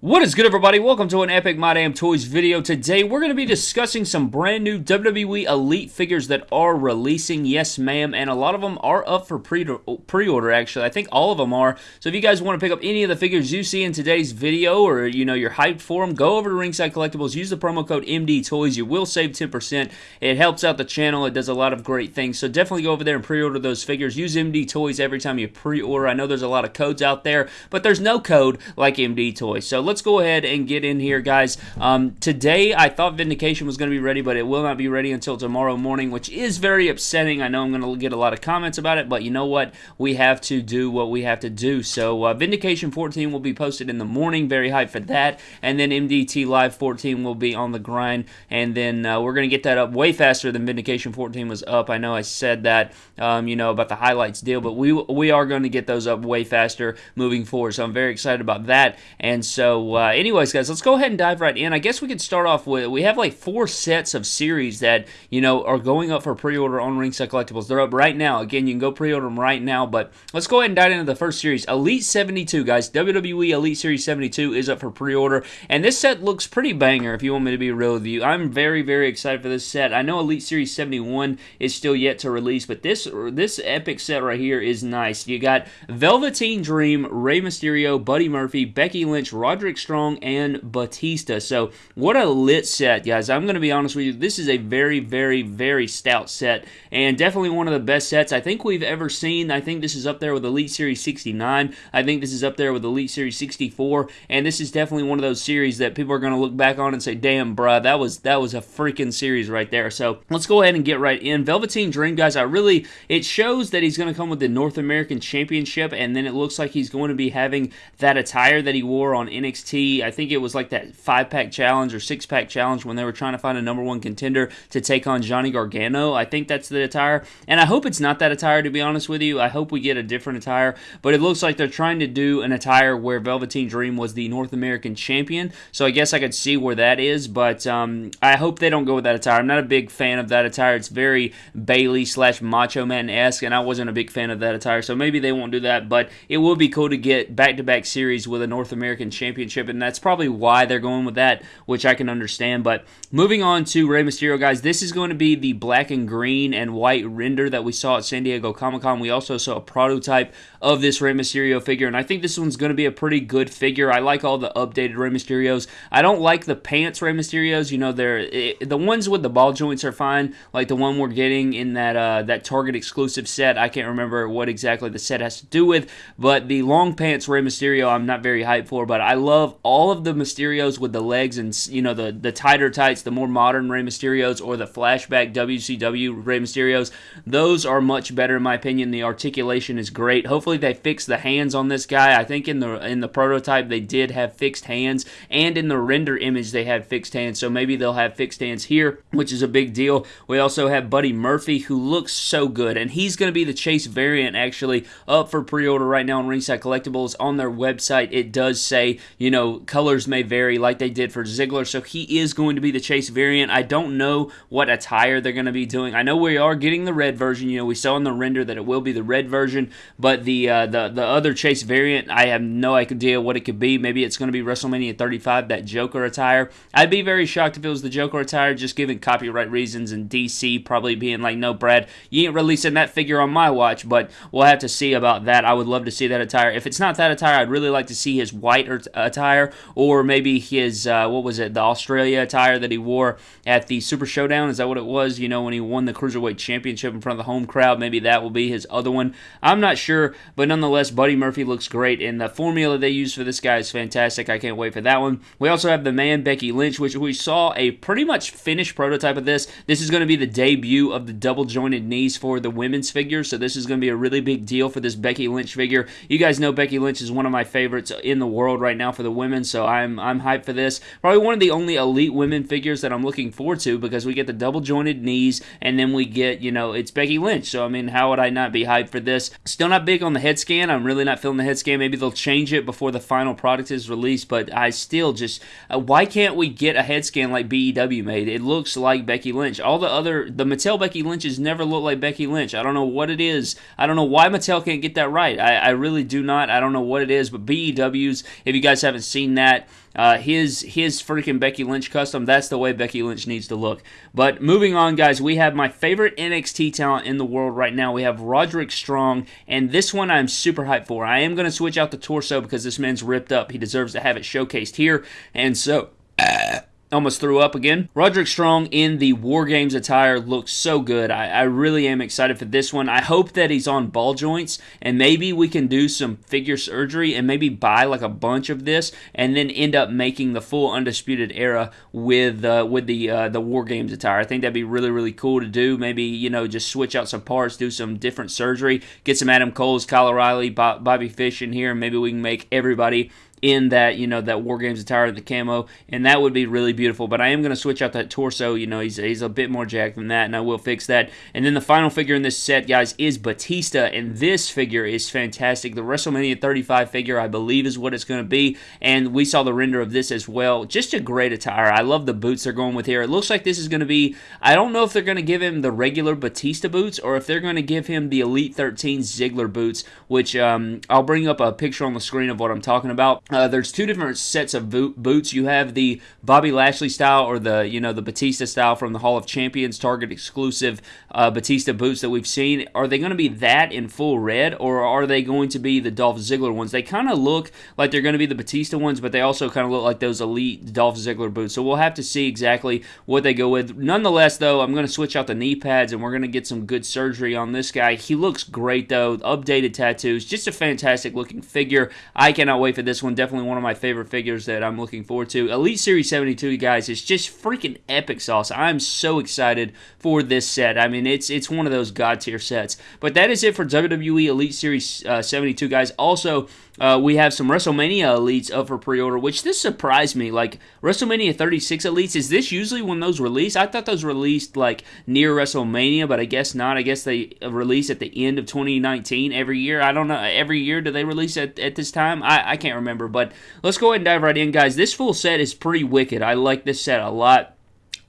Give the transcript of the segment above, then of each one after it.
What is good everybody? Welcome to an Epic My Damn Toys video. Today we're going to be discussing some brand new WWE Elite figures that are releasing. Yes ma'am, and a lot of them are up for pre-order actually. I think all of them are. So if you guys want to pick up any of the figures you see in today's video or you know you're hyped for them, go over to Ringside Collectibles, use the promo code MD Toys. You will save 10%. It helps out the channel. It does a lot of great things. So definitely go over there and pre-order those figures. Use MD Toys every time you pre-order. I know there's a lot of codes out there, but there's no code like MD Toys. So let's go ahead and get in here, guys. Um, today, I thought Vindication was going to be ready, but it will not be ready until tomorrow morning, which is very upsetting. I know I'm going to get a lot of comments about it, but you know what? We have to do what we have to do. So, uh, Vindication 14 will be posted in the morning. Very hyped for that. And then MDT Live 14 will be on the grind. And then uh, we're going to get that up way faster than Vindication 14 was up. I know I said that, um, you know, about the highlights deal, but we, we are going to get those up way faster moving forward. So, I'm very excited about that. And so, uh, anyways, guys, let's go ahead and dive right in. I guess we could start off with we have like four sets of series that you know are going up for pre-order on Ringside Collectibles. They're up right now. Again, you can go pre-order them right now. But let's go ahead and dive into the first series, Elite 72, guys. WWE Elite Series 72 is up for pre-order, and this set looks pretty banger. If you want me to be real with you, I'm very very excited for this set. I know Elite Series 71 is still yet to release, but this this epic set right here is nice. You got Velveteen Dream, Rey Mysterio, Buddy Murphy, Becky Lynch, Roderick Strong and Batista. So what a lit set, guys. I'm going to be honest with you. This is a very, very, very stout set and definitely one of the best sets I think we've ever seen. I think this is up there with Elite Series 69. I think this is up there with Elite Series 64 and this is definitely one of those series that people are going to look back on and say, damn, bruh, that was, that was a freaking series right there. So let's go ahead and get right in. Velveteen Dream, guys, I really, it shows that he's going to come with the North American Championship and then it looks like he's going to be having that attire that he wore on NXT I think it was like that five pack challenge or six pack challenge when they were trying to find a number one contender to take on Johnny Gargano. I think that's the attire, and I hope it's not that attire to be honest with you. I hope we get a different attire, but it looks like they're trying to do an attire where Velveteen Dream was the North American champion. So I guess I could see where that is, but um, I hope they don't go with that attire. I'm not a big fan of that attire. It's very Bayley slash Macho Man esque, and I wasn't a big fan of that attire. So maybe they won't do that, but it would be cool to get back to back series with a North American championship, and that's probably why they're going with that, which I can understand. But moving on to Rey Mysterio, guys, this is going to be the black and green and white render that we saw at San Diego Comic Con. We also saw a prototype of this Rey Mysterio figure, and I think this one's going to be a pretty good figure. I like all the updated Rey Mysterios. I don't like the pants Rey Mysterios. You know, they're it, the ones with the ball joints are fine, like the one we're getting in that uh, that Target exclusive set. I can't remember what exactly the set has to do with, but the long pants Rey Mysterio, I'm not very hyped for. But I love all of the Mysterios with the legs and you know the the tighter tights, the more modern Rey Mysterios or the flashback WCW Rey Mysterios. Those are much better in my opinion. The articulation is great. Hopefully they fix the hands on this guy. I think in the in the prototype they did have fixed hands, and in the render image they had fixed hands. So maybe they'll have fixed hands here, which is a big deal. We also have Buddy Murphy who looks so good, and he's going to be the Chase variant actually up for pre-order right now on Ringside Collectibles on their website. It does say you know colors may vary like they did for Ziggler. So he is going to be the Chase variant. I don't know what attire they're going to be doing. I know we are getting the red version. You know, we saw in the render that it will be the red version, but the uh, the the other Chase variant, I have no idea what it could be. Maybe it's going to be WrestleMania 35, that Joker attire. I'd be very shocked if it was the Joker attire, just given copyright reasons and DC probably being like, no, Brad, you ain't releasing that figure on my watch. But we'll have to see about that. I would love to see that attire. If it's not that attire, I'd really like to see his white attire or maybe his uh, what was it, the Australia attire that he wore at the Super Showdown. Is that what it was? You know, when he won the Cruiserweight Championship in front of the home crowd. Maybe that will be his other one. I'm not sure, but nonetheless, Buddy Murphy looks great, and the formula they use for this guy is fantastic. I can't wait for that one. We also have the man Becky Lynch, which we saw a pretty much finished prototype of this. This is going to be the debut of the double jointed knees for the women's figure, so this is going to be a really big deal for this Becky Lynch figure. You guys know Becky Lynch is one of my favorites in the world right now for the women, so I'm I'm hyped for this. Probably one of the only elite women figures that I'm looking forward to because we get the double jointed knees and then we get, you know, it's Becky Lynch. So, I mean, how would I not be hyped for this? Still not big on the head scan. I'm really not feeling the head scan. Maybe they'll change it before the final product is released, but I still just, uh, why can't we get a head scan like BEW made? It looks like Becky Lynch. All the other, the Mattel Becky Lynches never look like Becky Lynch. I don't know what it is. I don't know why Mattel can't get that right. I, I really do not. I don't know what it is, but BEWs, if you guys haven't seen that, uh, his his freaking Becky Lynch custom. That's the way Becky Lynch needs to look. But moving on, guys, we have my favorite NXT talent in the world right now. We have Roderick Strong, and this one I'm super hyped for. I am going to switch out the torso because this man's ripped up. He deserves to have it showcased here, and so. Uh, almost threw up again. Roderick Strong in the War Games attire looks so good. I, I, really am excited for this one. I hope that he's on ball joints and maybe we can do some figure surgery and maybe buy like a bunch of this and then end up making the full Undisputed Era with uh, with the uh, the War Games attire. I think that'd be really really cool to do. Maybe you know just switch out some parts, do some different surgery, get some Adam Cole's, Kyle O'Reilly, Bobby Fish in here, and maybe we can make everybody in that you know that War Games attire, the camo, and that would be really beautiful. But I am going to switch out that torso. You know, he's he's a bit more jacked than that, and I will fix that. And then the final figure in this set, guys, is Batista, and this figure is fantastic. The WrestleMania 35 figure, I believe, is what it's going to be, and we saw the render of this as well. Just a great attire. I love the boots they're going with here. It looks like this is going to be. I don't know if they're going to give him the regular Batista boots or if they're going to give him the Elite 13 Ziggler boots, which um, I'll bring up a picture on the screen of what I'm talking about. Uh, there's two different sets of boots. You have the Bobby Lashley style or the you know the Batista style from the Hall of Champions Target exclusive uh, Batista boots that we've seen. Are they going to be that in full red or are they going to be the Dolph Ziggler ones? They kind of look like they're going to be the Batista ones, but they also kind of look like those elite Dolph Ziggler boots. So we'll have to see exactly what they go with. Nonetheless, though, I'm going to switch out the knee pads and we're going to get some good surgery on this guy. He looks great though. Updated tattoos, just a fantastic looking figure. I cannot wait for this one. Definitely one of my favorite figures that I'm looking forward to. Elite Series 72, guys, is just freaking epic sauce. I'm so excited for this set. I mean, it's it's one of those god tier sets. But that is it for WWE Elite Series uh, 72, guys. Also, uh, we have some WrestleMania Elites up for pre-order, which this surprised me. Like WrestleMania 36 Elites, is this usually when those release? I thought those released like near WrestleMania, but I guess not. I guess they release at the end of 2019 every year. I don't know. Every year do they release at, at this time? I, I can't remember. But let's go ahead and dive right in, guys. This full set is pretty wicked. I like this set a lot.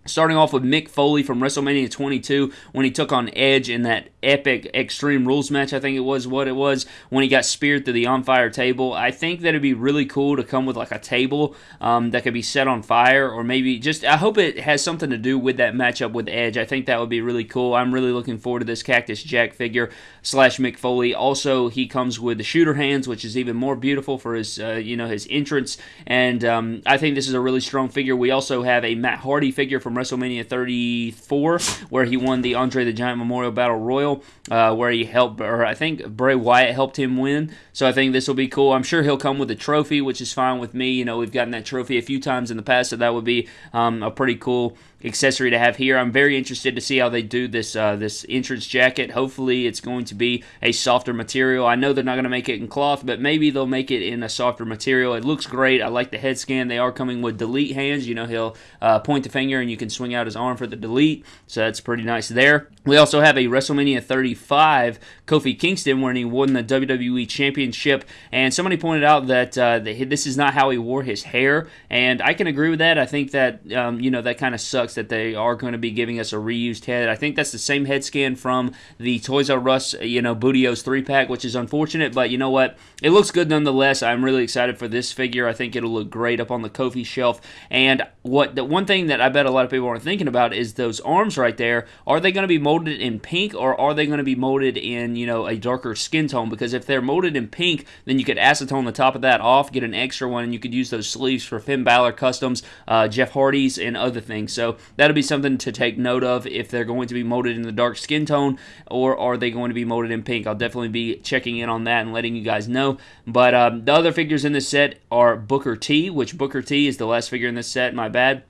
Starting off with Mick Foley from WrestleMania 22 when he took on Edge in that epic Extreme Rules match, I think it was what it was, when he got speared through the on fire table. I think that it'd be really cool to come with like a table um, that could be set on fire, or maybe just, I hope it has something to do with that matchup with Edge. I think that would be really cool. I'm really looking forward to this Cactus Jack figure slash Mick Foley. Also, he comes with the shooter hands, which is even more beautiful for his, uh, you know, his entrance, and um, I think this is a really strong figure. We also have a Matt Hardy figure from WrestleMania 34, where he won the Andre the Giant Memorial Battle Royal, uh, where he helped, or I think Bray Wyatt helped him win. So I think this will be cool. I'm sure he'll come with a trophy, which is fine with me. You know, we've gotten that trophy a few times in the past, so that would be um, a pretty cool accessory to have here. I'm very interested to see how they do this uh, this entrance jacket. Hopefully, it's going to be a softer material. I know they're not going to make it in cloth, but maybe they'll make it in a softer material. It looks great. I like the head scan. They are coming with delete hands. You know, he'll uh, point the finger and you can swing out his arm for the delete. So that's pretty nice there. We also have a WrestleMania 35 Kofi Kingston when he won the WWE Championship, and somebody pointed out that uh, this is not how he wore his hair, and I can agree with that. I think that um, you know that kind of sucks that they are going to be giving us a reused head. I think that's the same head scan from the Toys R Us, you know, Booty-O's three pack, which is unfortunate, but you know what? It looks good nonetheless. I'm really excited for this figure. I think it'll look great up on the Kofi shelf. And what the one thing that I bet a lot of people aren't thinking about is those arms right there. Are they going to be molded in pink or are they going to be molded in you know a darker skin tone? Because if they're molded in pink, then you could acetone the top of that off, get an extra one, and you could use those sleeves for Finn Balor customs, uh, Jeff Hardy's, and other things. So that'll be something to take note of if they're going to be molded in the dark skin tone or are they going to be molded in pink. I'll definitely be checking in on that and letting you guys know. But um, the other figures in this set are Booker T, which Booker T is the last figure in this set, my bad.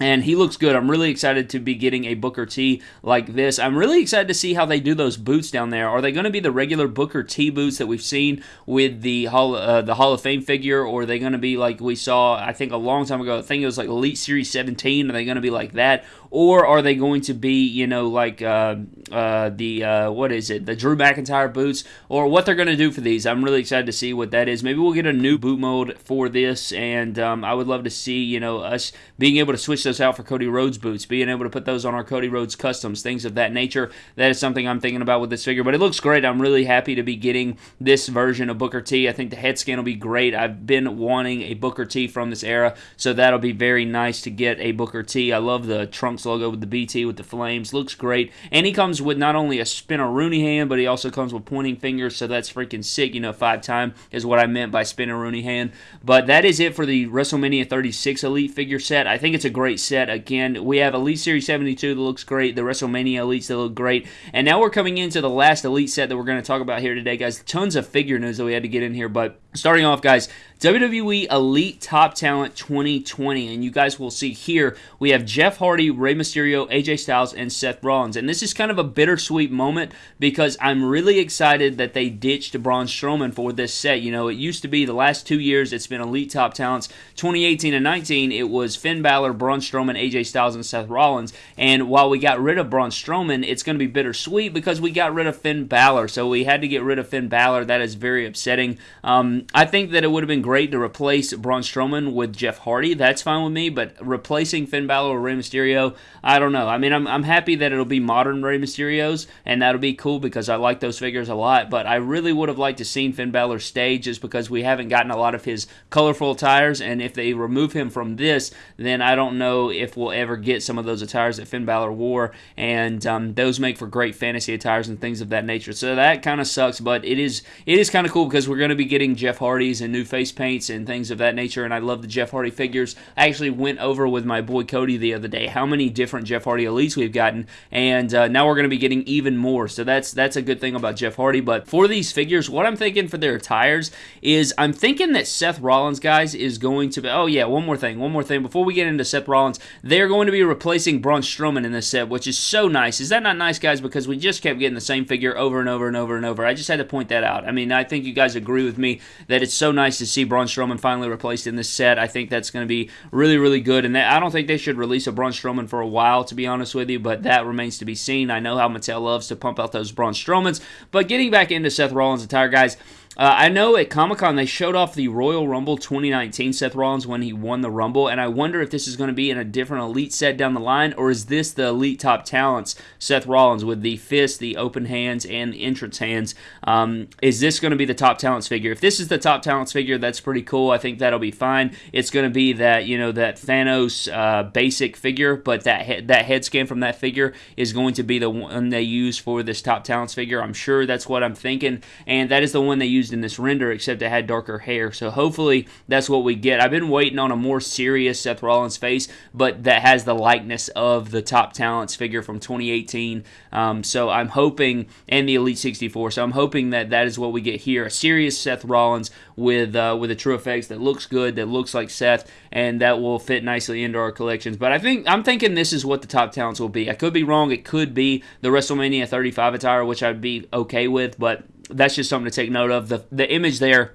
And he looks good. I'm really excited to be getting a Booker T like this. I'm really excited to see how they do those boots down there. Are they going to be the regular Booker T boots that we've seen with the Hall, uh, the Hall of Fame figure, or are they going to be like we saw, I think, a long time ago? I think it was like Elite Series 17. Are they going to be like that? Or are they going to be, you know, like uh, uh, the uh, what is it, the Drew McIntyre boots, or what they're going to do for these? I'm really excited to see what that is. Maybe we'll get a new boot mold for this, and um, I would love to see, you know, us being able to switch those out for Cody Rhodes boots, being able to put those on our Cody Rhodes customs, things of that nature. That is something I'm thinking about with this figure, but it looks great. I'm really happy to be getting this version of Booker T. I think the head scan will be great. I've been wanting a Booker T from this era, so that'll be very nice to get a Booker T. I love the Trunks logo with the BT with the flames. Looks great. And he comes with not only a spinaroonie hand, but he also comes with pointing fingers, so that's freaking sick. You know, five time is what I meant by spinaroonie hand. But that is it for the WrestleMania 36 Elite figure set. I think it's a great set. Again, we have Elite Series 72 that looks great, the WrestleMania Elites that look great, and now we're coming into the last Elite set that we're going to talk about here today, guys. Tons of figure news that we had to get in here, but starting off, guys, WWE Elite Top Talent 2020. And you guys will see here we have Jeff Hardy, Rey Mysterio, AJ Styles, and Seth Rollins. And this is kind of a bittersweet moment because I'm really excited that they ditched Braun Strowman for this set. You know, it used to be the last two years it's been Elite Top Talents. 2018 and 19, it was Finn Balor, Braun Strowman, AJ Styles, and Seth Rollins. And while we got rid of Braun Strowman, it's going to be bittersweet because we got rid of Finn Balor. So we had to get rid of Finn Balor. That is very upsetting. Um, I think that it would have been great to replace Braun Strowman with Jeff Hardy. That's fine with me, but replacing Finn Balor or Rey Mysterio, I don't know. I mean, I'm, I'm happy that it'll be modern Rey Mysterios, and that'll be cool because I like those figures a lot, but I really would have liked to seen Finn Balor stay just because we haven't gotten a lot of his colorful attires, and if they remove him from this, then I don't know if we'll ever get some of those attires that Finn Balor wore, and um, those make for great fantasy attires and things of that nature. So that kind of sucks, but it is it is kind of cool because we're going to be getting Jeff Hardy's and new face paints and things of that nature. And I love the Jeff Hardy figures. I actually went over with my boy Cody the other day how many different Jeff Hardy elites we've gotten, and uh, now we're going to be getting even more. So that's that's a good thing about Jeff Hardy. But for these figures, what I'm thinking for their tires is I'm thinking that Seth Rollins, guys, is going to be. Oh yeah, one more thing, one more thing. Before we get into Seth Rollins, they're going to be replacing Braun Strowman in this set, which is so nice. Is that not nice, guys? Because we just kept getting the same figure over and over and over and over. I just had to point that out. I mean, I think you guys agree with me that it's so nice to see Braun Strowman finally replaced in this set. I think that's going to be really, really good. And I don't think they should release a Braun Strowman for a while, to be honest with you, but that remains to be seen. I know how Mattel loves to pump out those Braun Strowmans. But getting back into Seth Rollins' attire, guys, uh, I know at Comic Con they showed off the Royal Rumble 2019 Seth Rollins when he won the Rumble, and I wonder if this is going to be in a different Elite set down the line, or is this the Elite Top Talents Seth Rollins with the fist, the open hands, and the entrance hands? Um, is this going to be the Top Talents figure? If this is the Top Talents figure, that's pretty cool. I think that'll be fine. It's going to be that you know that Thanos uh, basic figure, but that he- that head scan from that figure is going to be the one they use for this Top Talents figure. I'm sure that's what I'm thinking, and that is the one they use used in this render, except it had darker hair. So hopefully that's what we get. I've been waiting on a more serious Seth Rollins face, but that has the likeness of the top talents figure from 2018. Um, so I'm hoping, and the Elite 64. So I'm hoping that that is what we get here: a serious Seth Rollins with uh, with a TrueFX that looks good, that looks like Seth, and that will fit nicely into our collections. But I think I'm thinking this is what the top talents will be. I could be wrong. It could be the WrestleMania 35 attire, which I'd be okay with, but that's just something to take note of. The the image there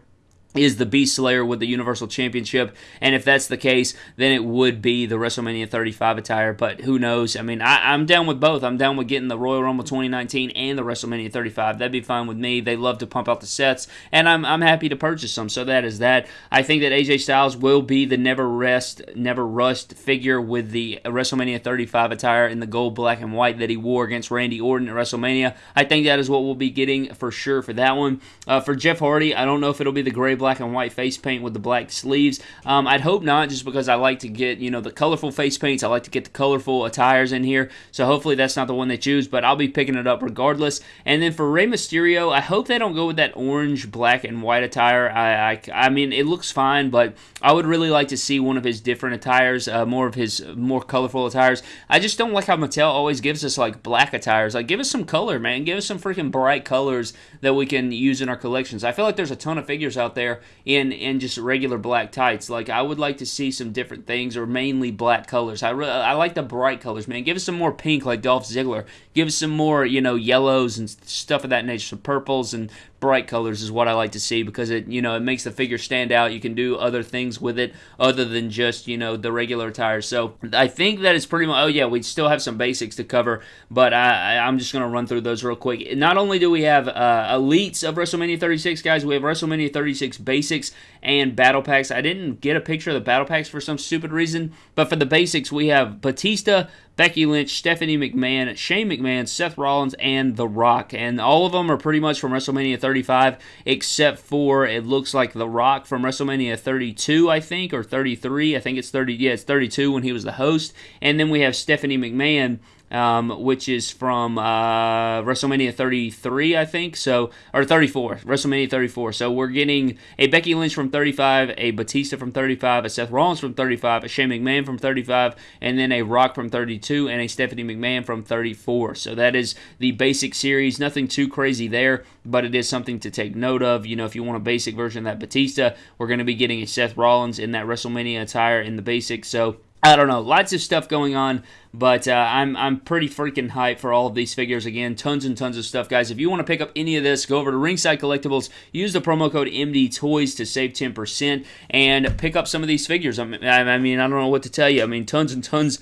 is the Beast Slayer with the Universal Championship. And if that's the case, then it would be the WrestleMania 35 attire. But who knows? I mean, I, am down with both. I'm down with getting the Royal Rumble 2019 and the WrestleMania 35. That'd be fine with me. They love to pump out the sets, and I'm, I'm happy to purchase them. So that is that. I think that AJ Styles will be the never rest, never rust figure with the WrestleMania 35 attire in the gold, black, and white that he wore against Randy Orton at WrestleMania. I think that is what we'll be getting for sure for that one. Uh, for Jeff Hardy, I don't know if it'll be the gray black and white face paint with the black sleeves. Um, I'd hope not, just because I like to get you know the colorful face paints. I like to get the colorful attires in here. So hopefully that's not the one they choose, but I'll be picking it up regardless. And then for Rey Mysterio, I hope they don't go with that orange, black, and white attire. I I, I mean it looks fine, but I would really like to see one of his different attires, uh, more of his more colorful attires. I just don't like how Mattel always gives us like black attires. Like give us some color, man. Give us some freaking bright colors that we can use in our collections. I feel like there's a ton of figures out there in in just regular black tights. Like I would like to see some different things or mainly black colors. I really, I like the bright colors, man. Give us some more pink like Dolph Ziggler. Give us some more, you know, yellows and stuff of that nature, some purples and bright colors is what I like to see because it you know it makes the figure stand out. You can do other things with it other than just you know the regular attire. So I think that is pretty much. Oh yeah, we still have some basics to cover, but I, I'm just gonna run through those real quick. Not only do we have uh, elites of WrestleMania 36 guys, we have WrestleMania 36 basics and battle packs. I didn't get a picture of the battle packs for some stupid reason, but for the basics we have Batista, Becky Lynch, Stephanie McMahon, Shane McMahon, Seth Rollins, and The Rock. And all of them are pretty much from WrestleMania 35, except for it looks like The Rock from WrestleMania 32, I think, or 33. I think it's 30. Yeah, it's 32 when he was the host. And then we have Stephanie McMahon um, which is from uh, WrestleMania 33, I think. So or 34, WrestleMania 34. So we're getting a Becky Lynch from 35, a Batista from 35, a Seth Rollins from 35, a Shane McMahon from 35, and then a Rock from 32, and a Stephanie McMahon from 34. So that is the basic series. Nothing too crazy there, but it is something to take note of. You know, if you want a basic version of that Batista, we're going to be getting a Seth Rollins in that WrestleMania attire in the basic. So I don't know, lots of stuff going on, but uh, I'm I'm pretty freaking hyped for all of these figures. Again, tons and tons of stuff, guys. If you want to pick up any of this, go over to Ringside Collectibles, use the promo code MD Toys to save 10%, and pick up some of these figures. I mean, I mean, I don't know what to tell you. I mean, tons and tons.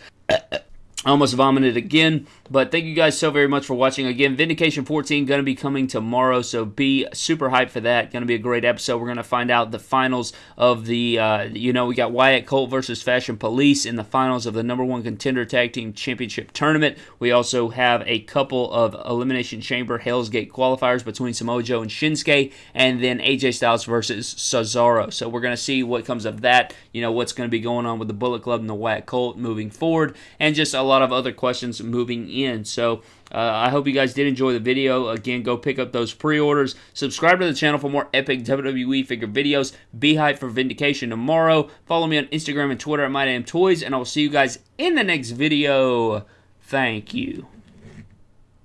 I almost vomited again. But thank you guys so very much for watching. Again, Vindication 14 going to be coming tomorrow, so be super hyped for that. Going to be a great episode. We're going to find out the finals of the, uh, you know, we got Wyatt Colt versus Fashion Police in the finals of the number one contender tag team championship tournament. We also have a couple of Elimination Chamber Hell's Gate qualifiers between Samoa Joe and Shinsuke, and then AJ Styles versus Cesaro. So we're going to see what comes of that. You know, what's going to be going on with the Bullet Club and the Wyatt Colt moving forward, and just a lot of other questions moving in. So uh, I hope you guys did enjoy the video. Again, go pick up those pre-orders. Subscribe to the channel for more epic WWE figure videos. Be hyped for Vindication tomorrow. Follow me on Instagram and Twitter at MyDamnToys, and I will see you guys in the next video. Thank you.